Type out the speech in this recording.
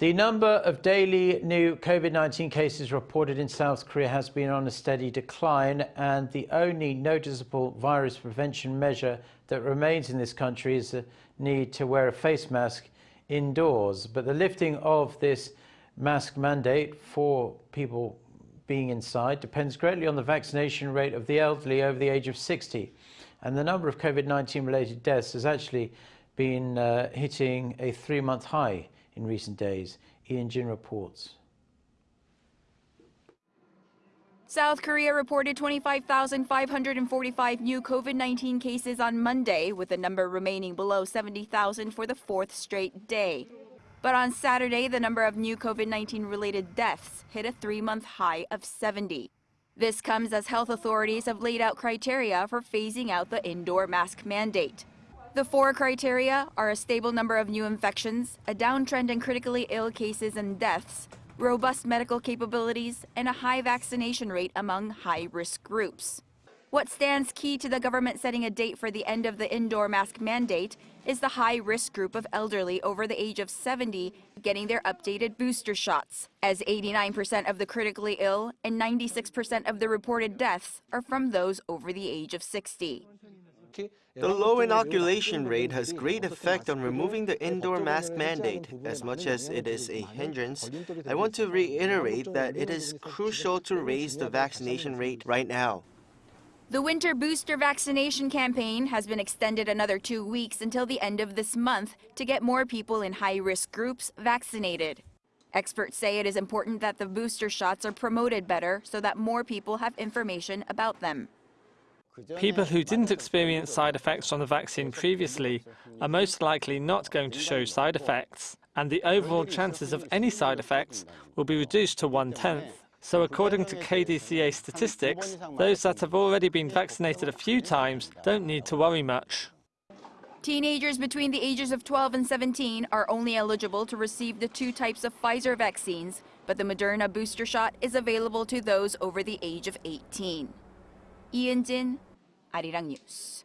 The number of daily new COVID-19 cases reported in South Korea has been on a steady decline and the only noticeable virus prevention measure that remains in this country is the need to wear a face mask indoors. But the lifting of this mask mandate for people being inside depends greatly on the vaccination rate of the elderly over the age of 60. And the number of COVID-19 related deaths has actually been uh, hitting a three-month high in recent days. Lee Eun-jin reports. South Korea reported 25,545 new COVID-19 cases on Monday, with the number remaining below 70,000 for the fourth straight day. But on Saturday, the number of new COVID-19 related deaths hit a three-month high of 70. This comes as health authorities have laid out criteria for phasing out the indoor mask mandate. The four criteria are a stable number of new infections, a downtrend in critically ill cases and deaths, robust medical capabilities, and a high vaccination rate among high-risk groups. What stands key to the government setting a date for the end of the indoor mask mandate is the high-risk group of elderly over the age of 70 getting their updated booster shots, as 89% of the critically ill and 96% of the reported deaths are from those over the age of 60. The low inoculation rate has great effect on removing the indoor mask mandate. As much as it is a hindrance, I want to reiterate that it is crucial to raise the vaccination rate right now. The winter booster vaccination campaign has been extended another two weeks until the end of this month to get more people in high-risk groups vaccinated. Experts say it is important that the booster shots are promoted better so that more people have information about them. People who didn't experience side effects from the vaccine previously are most likely not going to show side effects, and the overall chances of any side effects will be reduced to one-tenth. So according to KDCA statistics, those that have already been vaccinated a few times don't need to worry much. Teenagers between the ages of 12 and 17 are only eligible to receive the two types of Pfizer vaccines, but the Moderna booster shot is available to those over the age of 18. 이은진, 아리랑 뉴스.